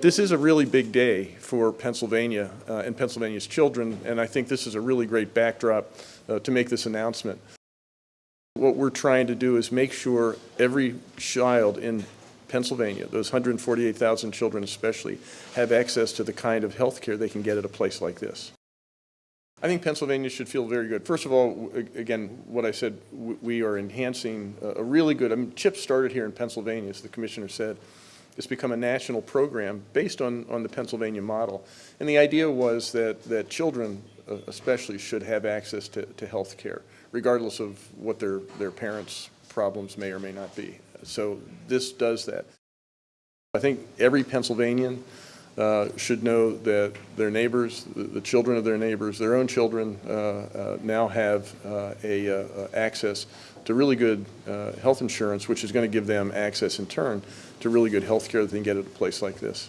This is a really big day for Pennsylvania uh, and Pennsylvania's children, and I think this is a really great backdrop uh, to make this announcement. What we're trying to do is make sure every child in Pennsylvania, those 148,000 children especially, have access to the kind of health care they can get at a place like this. I think Pennsylvania should feel very good. First of all, again, what I said, we are enhancing a a really good, I mean, CHIP started here in Pennsylvania, as the commissioner said. It's become a national program based on, on the Pennsylvania model. And the idea was that, that children uh, especially should have access to, to health care, regardless of what their, their parents' problems may or may not be. So this does that. I think every Pennsylvanian uh, should know that their neighbors, the the children of their neighbors, their own children uh, uh, now have a, access to really good health insurance, which is going to give them access in turn to really good health care that they can get at a place like this.